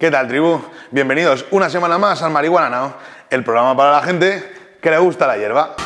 ¿Qué tal, tribu? Bienvenidos una semana más al Marihuana Now, el programa para la gente que le gusta la hierba.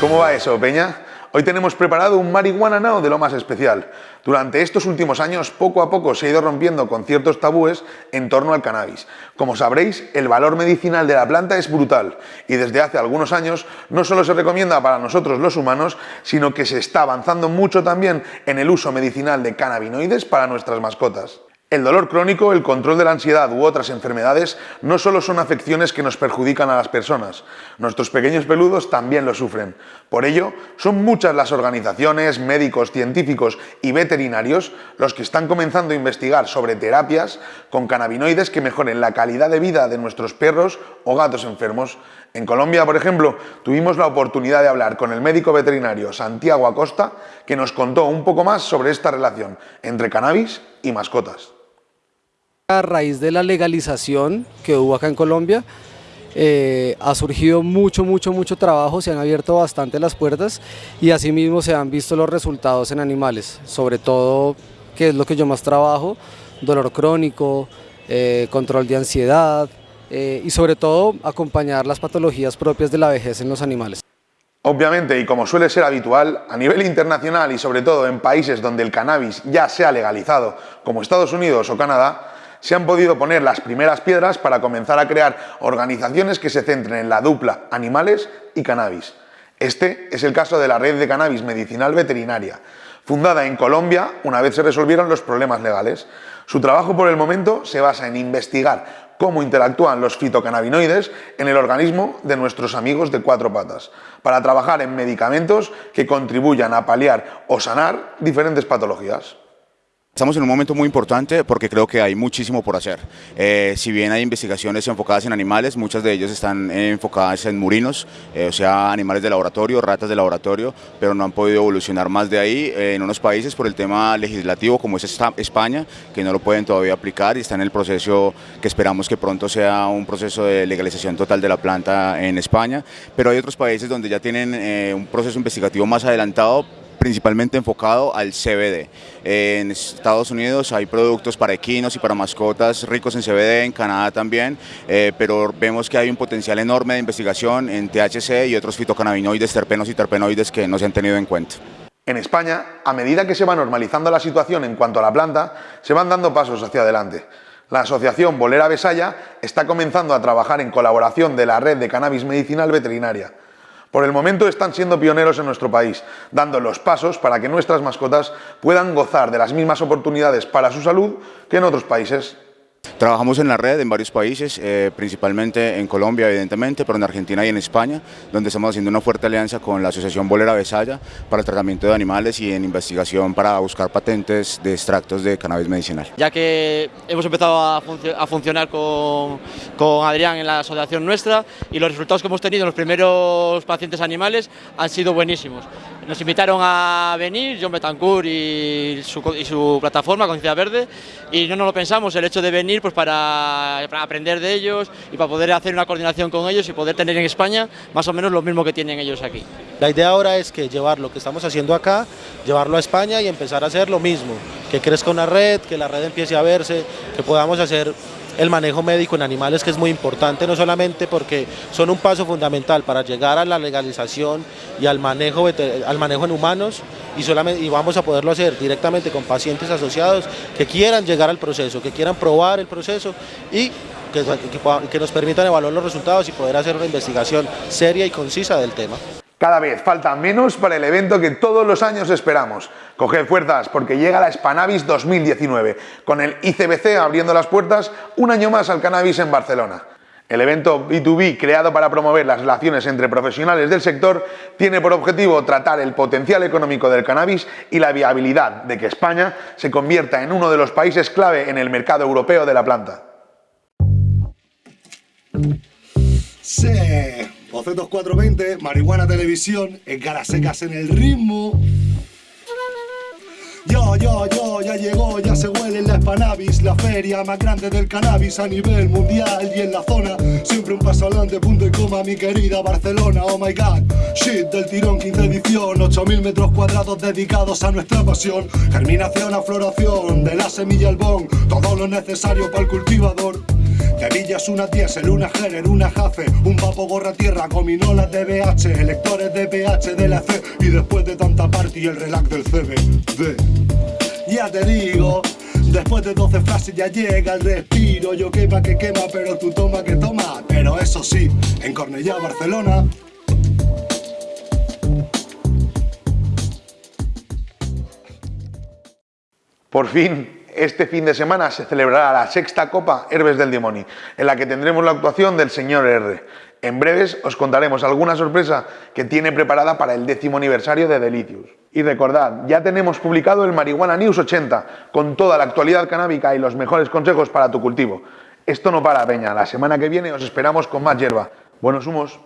¿Cómo va eso, Peña? Hoy tenemos preparado un marihuana now de lo más especial. Durante estos últimos años, poco a poco se ha ido rompiendo con ciertos tabúes en torno al cannabis. Como sabréis, el valor medicinal de la planta es brutal y desde hace algunos años no solo se recomienda para nosotros los humanos, sino que se está avanzando mucho también en el uso medicinal de cannabinoides para nuestras mascotas. El dolor crónico, el control de la ansiedad u otras enfermedades no solo son afecciones que nos perjudican a las personas, nuestros pequeños peludos también lo sufren. Por ello, son muchas las organizaciones, médicos, científicos y veterinarios los que están comenzando a investigar sobre terapias con cannabinoides que mejoren la calidad de vida de nuestros perros o gatos enfermos. En Colombia, por ejemplo, tuvimos la oportunidad de hablar con el médico veterinario Santiago Acosta, que nos contó un poco más sobre esta relación entre cannabis y mascotas. A raíz de la legalización que hubo acá en Colombia, eh, ha surgido mucho, mucho, mucho trabajo, se han abierto bastante las puertas y asimismo se han visto los resultados en animales, sobre todo, que es lo que yo más trabajo, dolor crónico, eh, control de ansiedad eh, y sobre todo acompañar las patologías propias de la vejez en los animales. Obviamente, y como suele ser habitual, a nivel internacional y sobre todo en países donde el cannabis ya se ha legalizado, como Estados Unidos o Canadá, se han podido poner las primeras piedras para comenzar a crear organizaciones que se centren en la dupla animales y cannabis. Este es el caso de la Red de Cannabis Medicinal Veterinaria, fundada en Colombia una vez se resolvieron los problemas legales. Su trabajo por el momento se basa en investigar cómo interactúan los fitocannabinoides en el organismo de nuestros amigos de cuatro patas, para trabajar en medicamentos que contribuyan a paliar o sanar diferentes patologías. Estamos en un momento muy importante porque creo que hay muchísimo por hacer. Eh, si bien hay investigaciones enfocadas en animales, muchas de ellas están enfocadas en murinos, eh, o sea, animales de laboratorio, ratas de laboratorio, pero no han podido evolucionar más de ahí eh, en unos países por el tema legislativo como es España, que no lo pueden todavía aplicar y está en el proceso que esperamos que pronto sea un proceso de legalización total de la planta en España, pero hay otros países donde ya tienen un proceso investigativo más adelantado principalmente enfocado al CBD. En Estados Unidos hay productos para equinos y para mascotas ricos en CBD, en Canadá también, eh, pero vemos que hay un potencial enorme de investigación en THC y otros fitocannabinoides, terpenos y terpenoides que no se han tenido en cuenta. En España, a medida que se va normalizando la situación en cuanto a la planta, se van dando pasos hacia adelante. La asociación Bolera Besaya está comenzando a trabajar en colaboración de la red de cannabis medicinal veterinaria. Por el momento están siendo pioneros en nuestro país, dando los pasos para que nuestras mascotas puedan gozar de las mismas oportunidades para su salud que en otros países. Trabajamos en la red en varios países, eh, principalmente en Colombia evidentemente, pero en Argentina y en España, donde estamos haciendo una fuerte alianza con la Asociación Bolera Besaya para el tratamiento de animales y en investigación para buscar patentes de extractos de cannabis medicinal. Ya que hemos empezado a, funcionar con, con Adrián en la asociación nuestra y los resultados que hemos tenido en los primeros pacientes animales han sido buenísimos. Nos invitaron a venir, John Betancourt y su, y su plataforma, Conciencia Verde, y no nos lo pensamos, el hecho de venir pues para, aprender de ellos y para poder hacer una coordinación con ellos y poder tener en España más o menos lo mismo que tienen ellos aquí. La idea ahora es que llevar lo que estamos haciendo acá, llevarlo a España y empezar a hacer lo mismo, que crezca una red, que la red empiece a verse, que podamos hacer el manejo médico en animales que es muy importante, no solamente porque son un paso fundamental para llegar a la legalización y al manejo, al manejo en humanos y, solamente, y vamos a poderlo hacer directamente con pacientes asociados que quieran llegar al proceso, que quieran probar el proceso y que, que nos permitan evaluar los resultados y poder hacer una investigación seria y concisa del tema. Cada vez falta menos para el evento que todos los años esperamos. Coged fuerzas porque llega la Spanavis 2019, con el ICBC abriendo las puertas un año más al cannabis en Barcelona. El evento B2B, creado para promover las relaciones entre profesionales del sector, tiene por objetivo tratar el potencial económico del cannabis y la viabilidad de que España se convierta en uno de los países clave en el mercado europeo de la planta. Sí. Bocetos 420, Marihuana Televisión, en Secas en el ritmo. Yo, yo, yo, ya llegó, ya se huele en la Spanavis, la feria más grande del cannabis a nivel mundial y en la zona. Siempre un paso adelante, punto y coma, mi querida Barcelona, oh my god. Shit del tirón, 15 edición, 8000 metros cuadrados dedicados a nuestra pasión. Germinación a floración, de la semilla al bon, todo lo necesario para el cultivador. De villas una diésel, una Gerer, una Jafe, un papo gorra tierra, gominolas de BH, electores de PH de la C y después de tanta party el relax del CBD. Ya te digo, después de 12 frases ya llega el respiro, yo quema que quema, pero tú toma que toma, pero eso sí, en Cornellá, Barcelona, Por fin, este fin de semana se celebrará la sexta Copa Herbes del Dimoni, en la que tendremos la actuación del señor R. En breves os contaremos alguna sorpresa que tiene preparada para el décimo aniversario de Delicious. Y recordad, ya tenemos publicado el Marihuana News 80, con toda la actualidad canábica y los mejores consejos para tu cultivo. Esto no para, Peña. La semana que viene os esperamos con más hierba. Buenos humos.